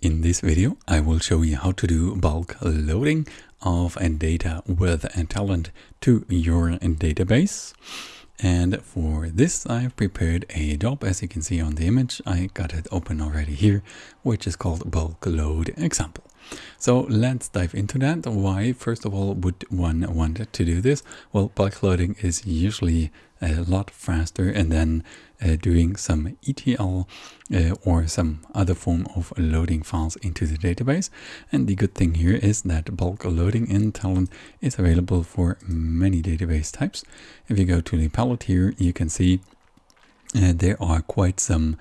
In this video, I will show you how to do bulk loading of data with a Talend to your database. And for this, I've prepared a job. As you can see on the image, I got it open already here, which is called bulk load example. So let's dive into that. Why, first of all, would one want to do this? Well, bulk loading is usually a lot faster and then uh, doing some ETL uh, or some other form of loading files into the database. And the good thing here is that bulk loading in Talend is available for many database types. If you go to the palette here, you can see uh, there are quite some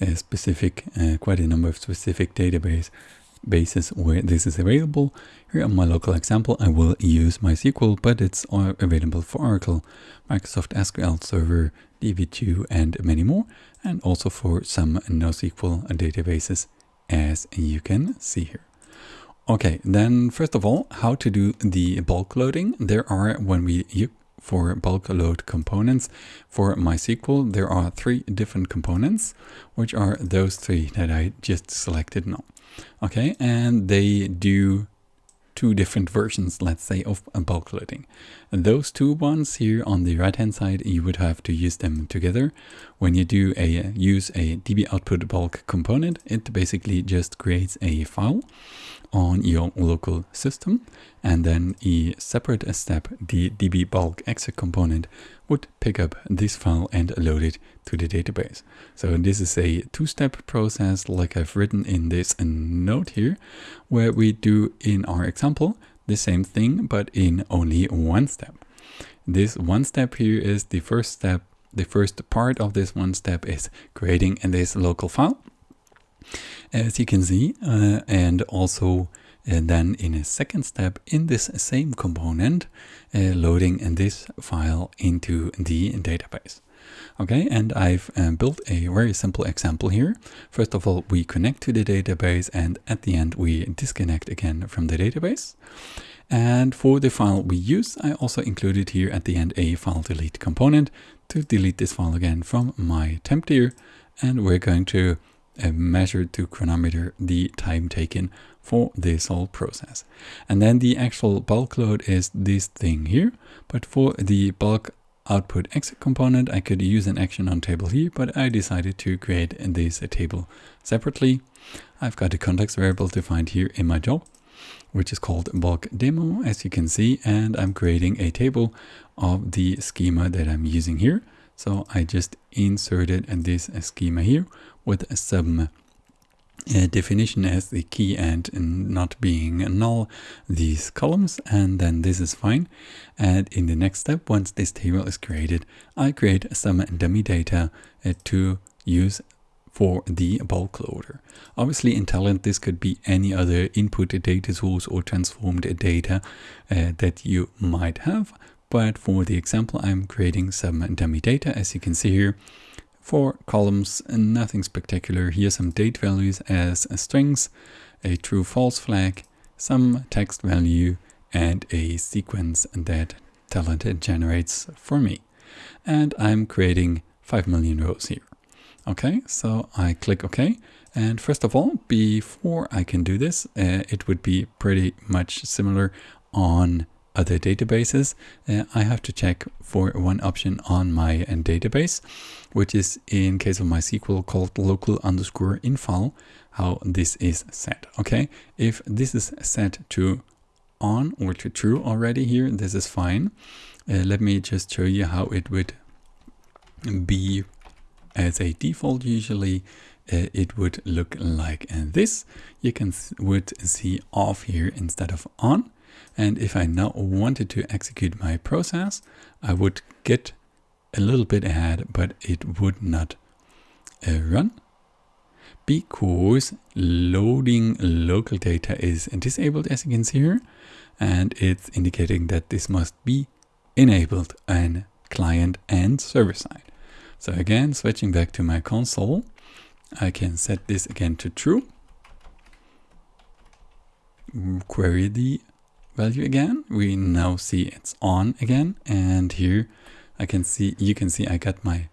uh, specific, uh, quite a number of specific database basis where this is available. Here on my local example, I will use MySQL, but it's available for Oracle, Microsoft SQL Server, DB2, and many more, and also for some NoSQL databases, as you can see here. Okay, then first of all, how to do the bulk loading. There are, when we for bulk load components for MySQL, there are three different components, which are those three that I just selected now. Okay, and they do two different versions, let's say, of bulk loading. And those two ones here on the right hand side, you would have to use them together. When you do a use a db output bulk component, it basically just creates a file on your local system and then a separate step, the db bulk exec component would pick up this file and load it to the database. So this is a two-step process like I've written in this note here, where we do in our example the same thing, but in only one step. This one step here is the first step. The first part of this one step is creating this local file, as you can see, uh, and also and then in a second step in this same component uh, loading this file into the database. Okay and I've uh, built a very simple example here. First of all we connect to the database and at the end we disconnect again from the database. And for the file we use I also included here at the end a file delete component to delete this file again from my temp tier. And we're going to uh, measure to chronometer the time taken for this whole process. And then the actual bulk load is this thing here. But for the bulk output exec component, I could use an action on table here, but I decided to create this table separately. I've got a context variable defined here in my job, which is called bulk demo, as you can see, and I'm creating a table of the schema that I'm using here. So I just inserted this schema here with some uh, definition as the key and not being null these columns and then this is fine and in the next step once this table is created I create some dummy data uh, to use for the bulk loader. Obviously in Talend this could be any other input data source or transformed data uh, that you might have but for the example I'm creating some dummy data as you can see here Four columns, nothing spectacular. Here some date values as strings, a true false flag, some text value, and a sequence that Talend generates for me. And I'm creating 5 million rows here. Okay, so I click OK. And first of all, before I can do this, uh, it would be pretty much similar on other databases, uh, I have to check for one option on my uh, database, which is in case of MySQL called local underscore infile, how this is set. Okay, if this is set to on or to true already here, this is fine. Uh, let me just show you how it would be as a default usually uh, it would look like this you can would see off here instead of on and if I now wanted to execute my process, I would get a little bit ahead, but it would not uh, run because loading local data is disabled as you can see here and it's indicating that this must be enabled on client and server side. So again, switching back to my console, I can set this again to true, query the value again. We now see it's on again. And here I can see, you can see I got my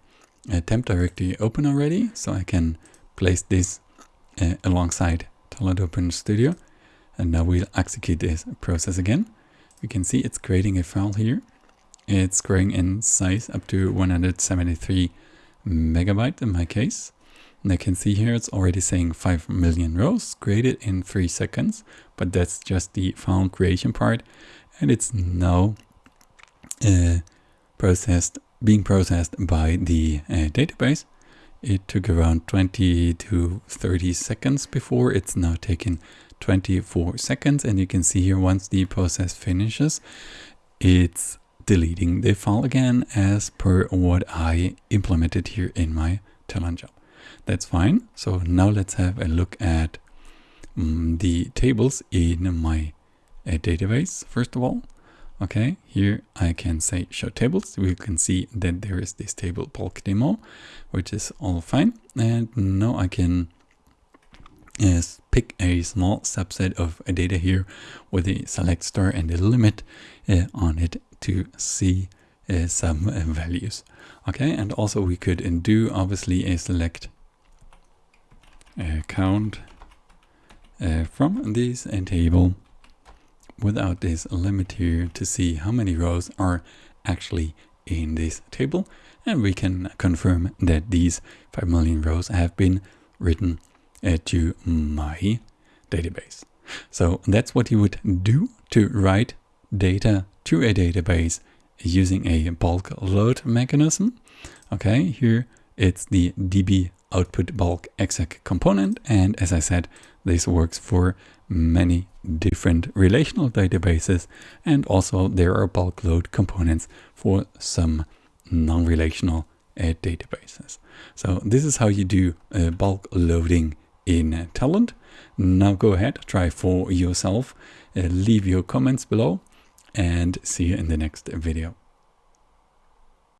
uh, temp directory open already. So I can place this uh, alongside Talend Open Studio. And now we'll execute this process again. We can see it's creating a file here. It's growing in size up to 173 megabyte in my case. And I can see here it's already saying 5 million rows created in 3 seconds, but that's just the file creation part. And it's now uh, processed, being processed by the uh, database. It took around 20 to 30 seconds before. It's now taken 24 seconds. And you can see here once the process finishes, it's deleting the file again as per what I implemented here in my Talend job. That's fine. So now let's have a look at um, the tables in my uh, database first of all. Okay, here I can say show tables. We can see that there is this table bulk demo, which is all fine. And now I can pick a small subset of data here with a select star and a limit uh, on it to see uh, some uh, values. Okay, and also we could do obviously a select count uh, from this table without this limit here to see how many rows are actually in this table and we can confirm that these 5 million rows have been written uh, to my database. So that's what you would do to write data to a database using a bulk load mechanism. Okay, here it's the db output bulk exec component. And as I said, this works for many different relational databases. And also there are bulk load components for some non-relational uh, databases. So this is how you do uh, bulk loading in uh, Talend. Now go ahead, try for yourself, uh, leave your comments below and see you in the next video.